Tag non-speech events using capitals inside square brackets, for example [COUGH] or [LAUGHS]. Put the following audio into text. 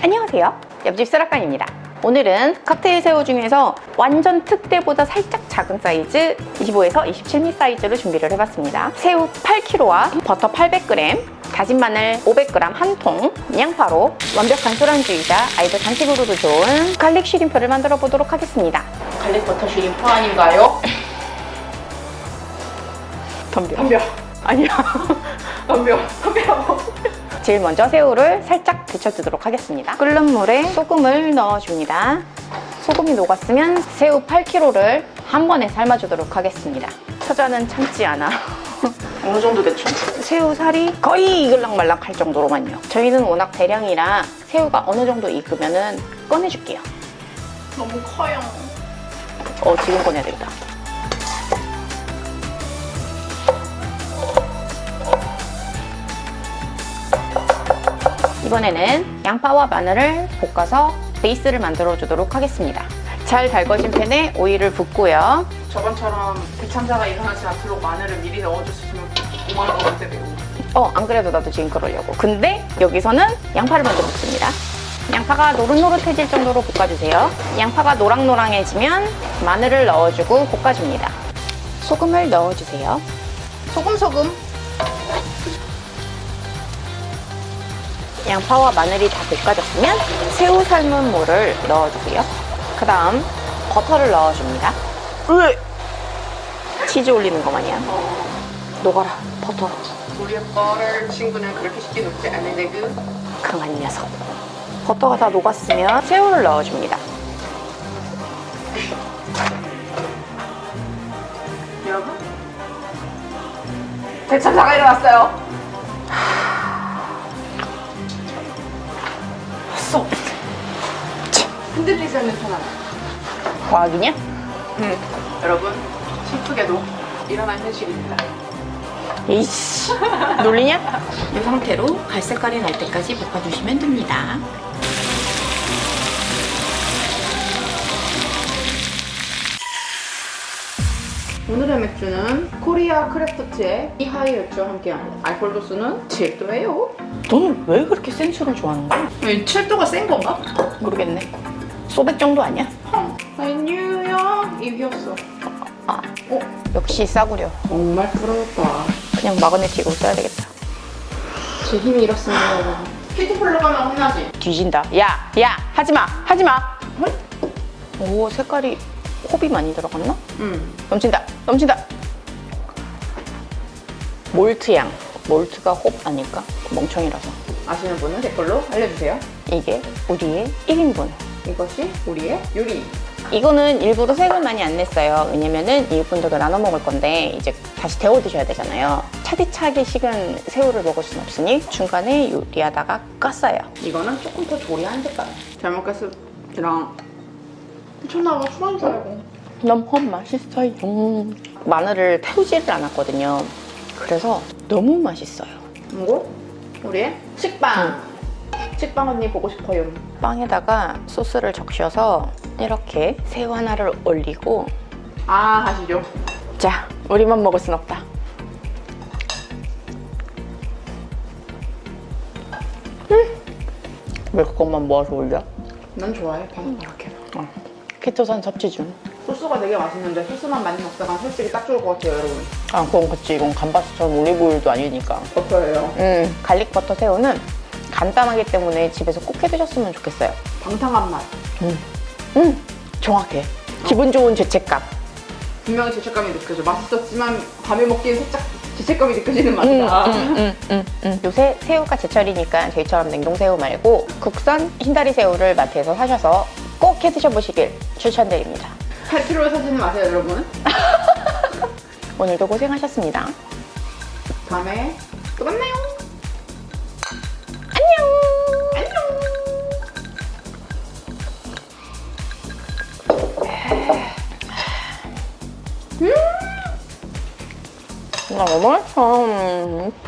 안녕하세요. 옆집 쓰라칸입니다. 오늘은 칵테일 새우 중에서 완전 특대보다 살짝 작은 사이즈 25에서 27mm 사이즈로 준비를 해봤습니다. 새우 8kg와 버터 800g 다진 마늘 500g 한 통, 양파로 완벽한 술안주이자 아이들 간식으로도 좋은 garlic shrimp를 만들어 보도록 하겠습니다. garlic butter shrimp 아닌가요? [LAUGHS] 덤벼. 덤벼. 아니야. [LAUGHS] 덤벼. 덤벼. 제일 먼저 새우를 살짝 데쳐주도록 하겠습니다. 끓는 물에 소금을 넣어줍니다. 소금이 녹았으면 새우 8kg를 한 번에 삶아주도록 하겠습니다. 처자는 참지 않아. [LAUGHS] 어느 정도 대충? 새우 살이 거의 이글락말락 할 정도로만요. 저희는 워낙 대량이라 새우가 어느 정도 익으면 꺼내줄게요. 너무 커요 어, 지금 꺼내야 되겠다. 이번에는 양파와 마늘을 볶아서 베이스를 만들어 주도록 하겠습니다. 잘 달궈진 팬에 오일을 붓고요. 저번처럼 대참사가 일어나지 않도록 마늘을 미리 넣어줬으면 5만 원 원대 매우 어, 안 그래도 나도 지금 그러려고. 근데 여기서는 양파를 먼저 볶습니다. 양파가 노릇노릇해질 정도로 볶아주세요. 양파가 노랑노랑해지면 마늘을 넣어주고 볶아줍니다. 소금을 넣어주세요. 소금 소금 양파와 마늘이 다 볶아졌으면 새우 삶은 물을 넣어주세요. 그 다음 버터를 넣어줍니다. 으! 치즈 올리는 거 마냥. 녹아라, 버터. 우리의 뻘을 친구는 그렇게 쉽게 녹지 않는데 그 강한 녀석. 버터가 다 녹았으면 새우를 넣어줍니다. 여러분 대참사가 일어났어요 쏙! 흔들리지 않는 편안 과학이냐? 음, 여러분 슬프게도 일어난 현실입니다 이씨, 놀리냐? [LAUGHS] 이 상태로 갈색깔이 날 때까지 볶아주시면 됩니다. 오늘의 맥주는 코리아 크래프트의 이하이 맥주와 함께합니다 알코올 도수는 7도예요 너는 왜 그렇게 센 술을 좋아하는 거야? 7도가 센 건가? 모르겠네. 소백 정도 아니야? 아니 뉴욕 이겼어 아, 어? 역시 싸구려. 정말 부럽다 그냥 마그네틱으로 써야 되겠다. 제 힘이 이렇습니다 여러분 퀴즈플로 가면 혼나지? 뒤진다. 야, 야, 하지 마, 하지 마. 오, 색깔이 홉이 많이 들어갔나? 응 넘친다, 넘친다. 몰트 향. 몰트가 홉 아닐까? 멍청이라서. 아시는 분은 댓글로 알려주세요 이게 우리의 1인분. 이것이 우리의 요리 이거는 일부러 색을 많이 안 냈어요. 왜냐면은 이분들과 나눠 먹을 건데 이제 다시 데워 드셔야 되잖아요. 차디차게 식은 새우를 먹을 순 없으니 중간에 요리하다가 깠어요. 이거는 조금 더 조리한 색깔 잘 먹겠습니다 미쳤나 봐 술한 살고 너무 맛있어요. 마늘을 태우지를 않았거든요. 그래서 너무 맛있어요. 이거 우리의 식빵 식빵 언니 보고 싶어요 빵에다가 소스를 적셔서 이렇게 새우 하나를 올리고 아 하시죠 자, 우리만 먹을 순 없다. 음. 왜 그것만 모아서 올려? 난 좋아해 바삭바삭해 어. 키토산 섭취 중. 소스가 되게 맛있는데 소스만 많이 먹다가 살찌기 딱 좋을 것 같아요 여러분 아, 그건 그치. 이건 감바스처럼 올리브오일도 아니니까. 버터예요 음, garlic 버터 새우는 간단하기 때문에 집에서 꼭 해드셨으면 좋겠어요. 방탕한 맛 음, 정확해. 기분 좋은 죄책감. 분명히 죄책감이 느껴져 맛있었지만 밤에 먹기엔 살짝 죄책감이 느껴지는 음, 맛이다 음, 음, 음, 음. 요새 새우가 제철이니까 저희처럼 냉동새우 말고 국산 흰다리 새우를 마트에서 사셔서 꼭 해 드셔보시길 추천드립니다. 8kg를 사지는 마세요 여러분 [LAUGHS] 오늘도 고생하셨습니다. 다음에 또 만나요 안녕! 음! 나 너무 맛있어.